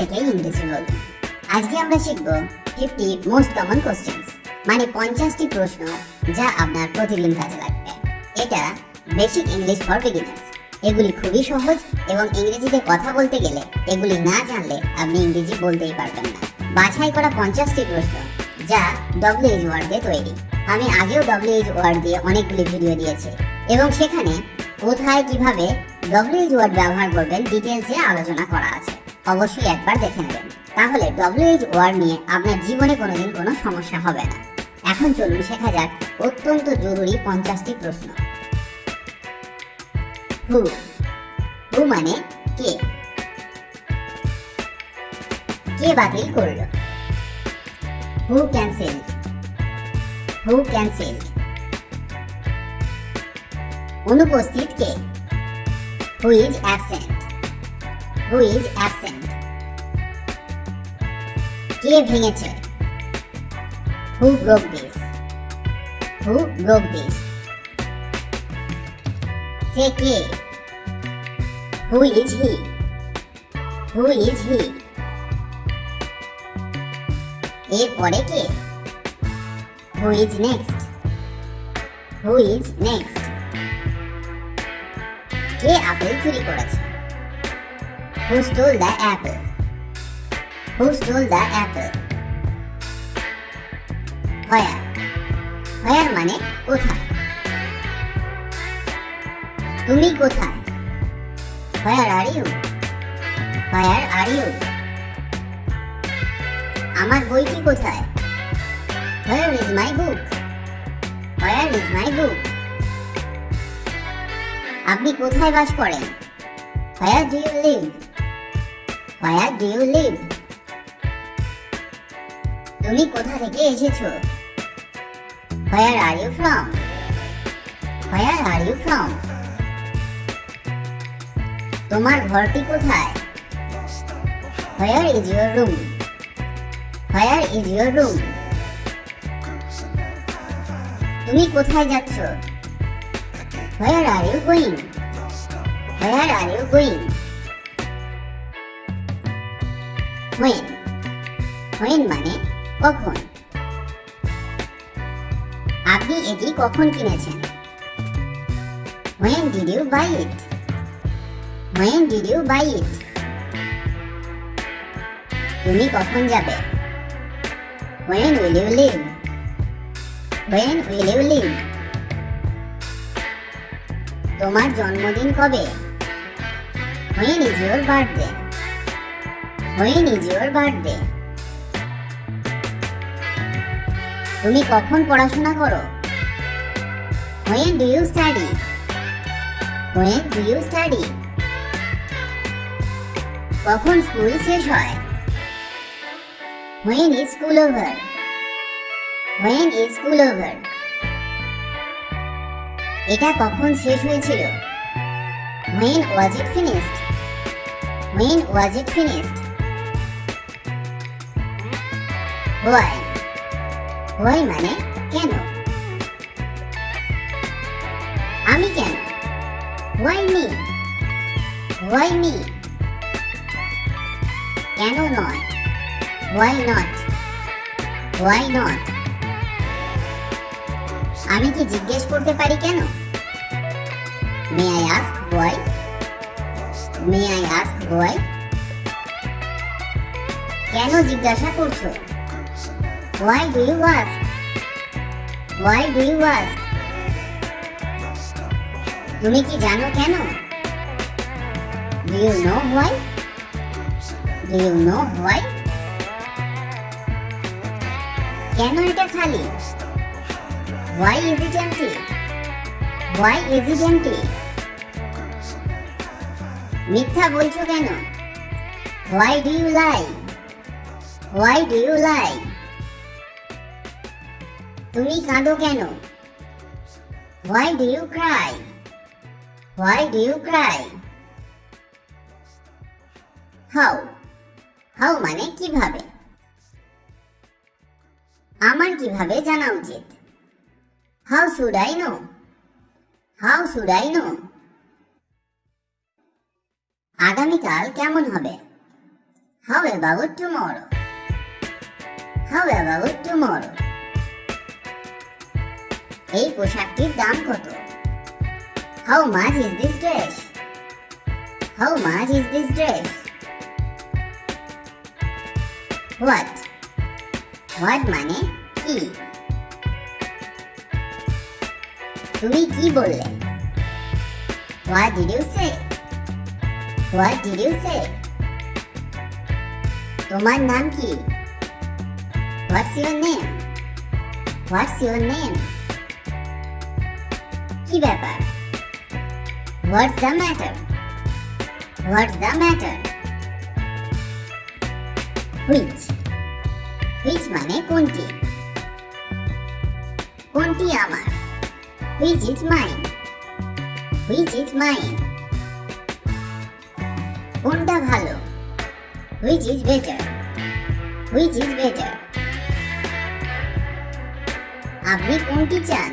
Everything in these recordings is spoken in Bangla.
থেকে ইংরেজি বলুন আজকে আমরা শিখব ফিফটি মোস্ট কমন কোশ্চেন্স মানে পঞ্চাশটি প্রশ্ন যা আপনার প্রতিদিন কাজে লাগবে। এটা বেসিক ইংলিশ ফর বিগিনার্স এগুলি খুবই সহজ এবং ইংরেজিতে কথা বলতে গেলে এগুলি না জানলে আপনি ইংরেজি বলতেই পারবেন না। বাছাই করা পঞ্চাশটি প্রশ্ন যা ডব্লিউএইচ ওয়ার্ড দিয়ে তৈরি। আমি আগেও ডব্লিউএইচ ওয়ার্ড দিয়ে অনেকগুলি ভিডিও দিয়েছি এবং সেখানে কোথায় কীভাবে ডব্লিউএইচ ওয়ার্ড ব্যবহার করবেন ডিটেলসে আলোচনা করা আছে। অবশ্যই একবার দেখে নেবেন। তাহলে ডব্লিউএইচ ওয়ার্ড নিয়ে আপনার জীবনে কোনোদিন কোনো সমস্যা হবে না। এখন চলুন শেখা যাক অত্যন্ত জরুরি পঞ্চাশটি প্রশ্ন। হু। হু মানে কে? কে বাতিল করল? Who cancel. Who cancel. অনুপস্থিত কে? Who is absent. Who is absent কে ভেঙেছে? Who broke this who broke this say K? Who is he who is he এর পরে কে? Who is next who is next? কে আপেল চুরি করেছে? who stole the apple who stole the apple where where মানে কোথায় তুমি কোথায় হোয়ার are you where are you আমার বইটি কোথায় where is my book where is my বুক আপনি কোথায় বাস করেন হোয়ার do you leave Where do you live তুমি কোথা থেকে এসেছ? Where are you from where are you from তোমার ঘরটি কোথায়? Where is your room where is your room তুমি কোথায় যাচ্ছ? Where are you going where are you going when when মানে কখন? আপনি এটি কখন কিনেছেন? When did you buy it when did you buy it তুমি কখন যাবে? When will you leave when will you leave তোমার জন্মদিন কবে? When is your birthday when is your birthday. তুমি কখন পড়াশোনা করো? When do you study when do you study কখন স্কুল শেষ হয়? When is school over when is school over এটা কখন শেষ হয়েছিল? When was it finished when was it finished why why মানে কেন? আমি কেন? হোয়াই মি হোয়াই মি কেন নয়? হোয়াই নট হোয়াই নট আমি কি জিজ্ঞেস করতে পারি কেন? May I ask why may I ask why কেন জিজ্ঞাসা করছ? Why do you ask why do you ask তুমি কি জানো কেন? Do you know why do you know why কেন এটা খালি? Why is it empty why is it empty মিথ্যা বলছো কেন? Why do you lie why do you lie তুমি কাঁদো কেন? Why do you cry why do you cry how how মানে কীভাবে? আমার কীভাবে জানা উচিত? How should I know how should I know আগামীকাল কেমন হবে? How about tomorrow? How about tomorrow? এই পোশাকটির দাম কত How much is this dress? How much is this dress? What? What মানে কি তুমি কি বললে What did you say? What did you say? তোমার নাম কি What's your name? What's your name? কি ব্যাপার What's the matter? What's the matter? Which? Which মানে কোনটি কোনটি আমার Which is mine? Which is mine? কোনটা ভালো Which is better? Which is better? আপনি কোনটি চান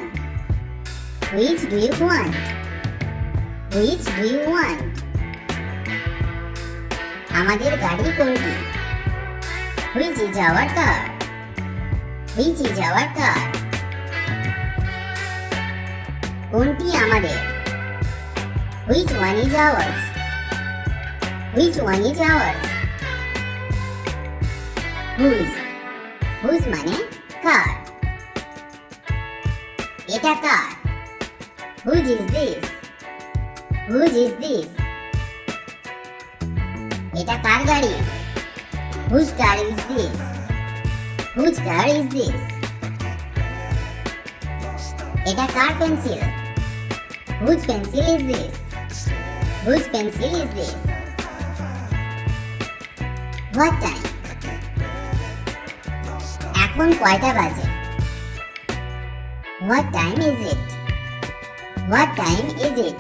Which do you want? Which do you want? আমাদের গাড়ি কোনটি Which is our car? Which is our car? কোনটি আমাদের Which one is ours? Which one is ours? Whose? Whose মানে কার এটা কার Whose is this? Whose is this? এটা কার গাড়ি Whose car is this? Whose car is this? এটা কার pencil Whose pencil is this? Whose pencil is this? What time? এখন কয়টা বাজে What time is it? What time is it?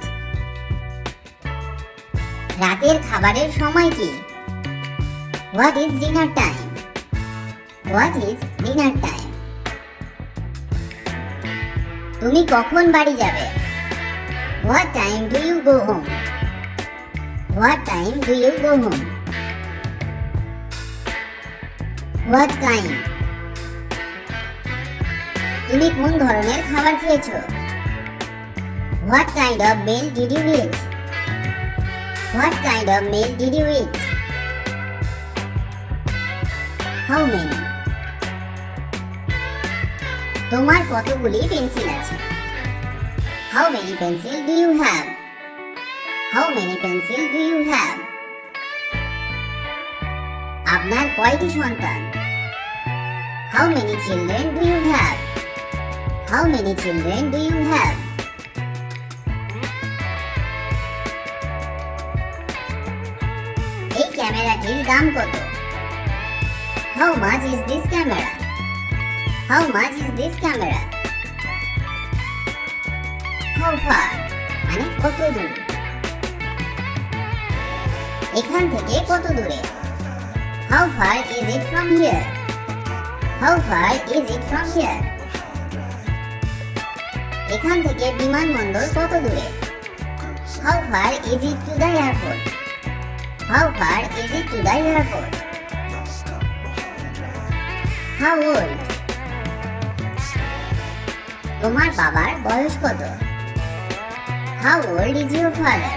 রাতের খাবারের সময় কি What is dinner time? What is dinner time? তুমি কখন বাড়ি যাবে What time do you go home? What time do you go home? What kind? তুমি কোন ধরনের খাবার খেয়েছো What kind of meal did you eat? What kind of meal did you eat? How many? তোমার কতগুলি পেন্সিল আছে How many pencil do you have? How many pencil do you have? আপনার কয়টি সন্তান How many children do you have? How many children do you have? ক্যামেরাটির দাম কত How much is this camera? How much is this camera? How far? মানে কত দূর এখান থেকে কত দূরে How far is it from here? How far is it from here? এখান থেকে বিমানবন্দর কত দূরে How far is it to the airport? How far is it to the airport? How old? তোমার বাবার বয়স কত How old is your father?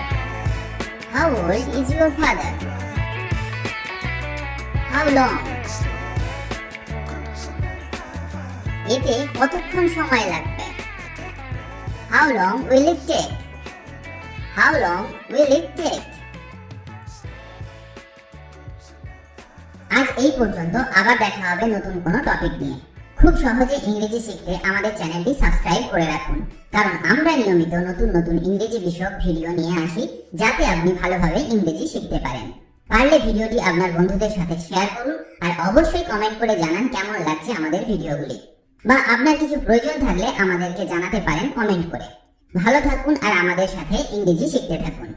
How old is your father? How long? এতে কতক্ষণ সময় লাগবে How long will it take? How long will it take? এই পর্যন্ত আবার দেখা হবে নতুন কোনো টপিক নিয়ে। খুব সহজে ইংরেজি শিখতে আমাদের চ্যানেলটি সাবস্ক্রাইব করে রাখুন। কারণ আমরা নিয়মিত নতুন নতুন ইংরেজি বিষয়ক ভিডিও নিয়ে আসি, যাতে আপনি ভালোভাবে ইংরেজি শিখতে পারেন। পারলে ভিডিওটি আপনার বন্ধুদের সাথে শেয়ার করুন আর অবশ্যই কমেন্ট করে জানান কেমন লাগছে আমাদের ভিডিওগুলি বা আপনার কিছু প্রয়োজন থাকলে আমাদেরকে জানাতে পারেন কমেন্ট করে। ভালো থাকুন আর আমাদের সাথে ইংরেজি শিখতে থাকুন।